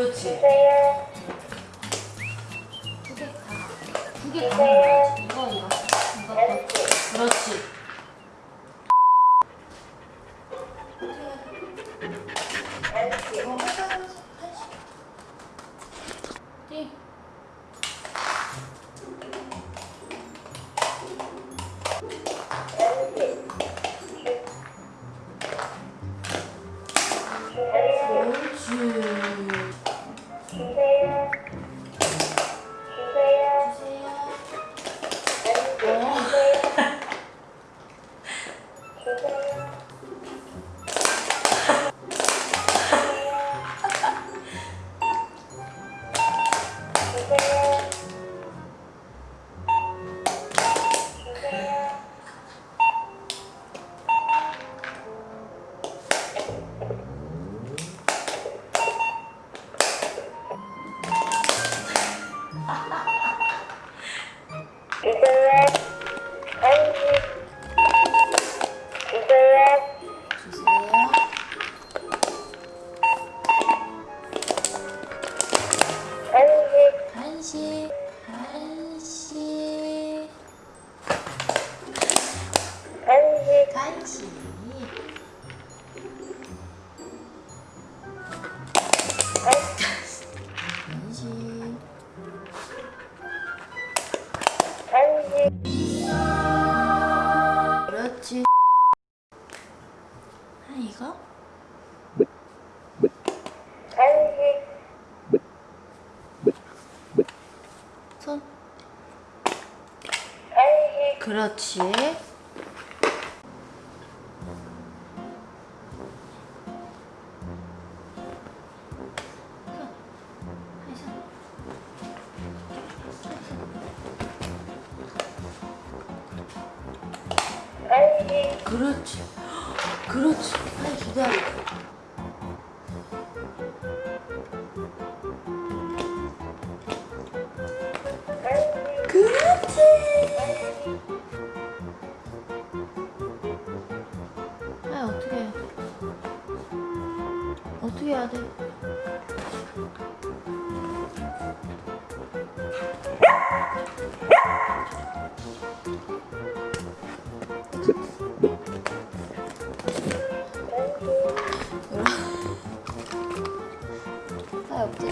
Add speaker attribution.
Speaker 1: 그렇지. 그렇지.
Speaker 2: 주세요.
Speaker 1: 두개 다. 두개 다. 이거, 이거.
Speaker 2: 한시.
Speaker 1: 그렇지. 옳지.
Speaker 2: 谢谢。
Speaker 1: 그렇지. 아 이거? 손. 그렇지.
Speaker 2: 한시.
Speaker 1: 그렇지. 그렇지. 빨리 기다려.
Speaker 2: 한시.
Speaker 1: 그렇지. 아 어떻게 해? 어떻게 해야 돼? 아 없지.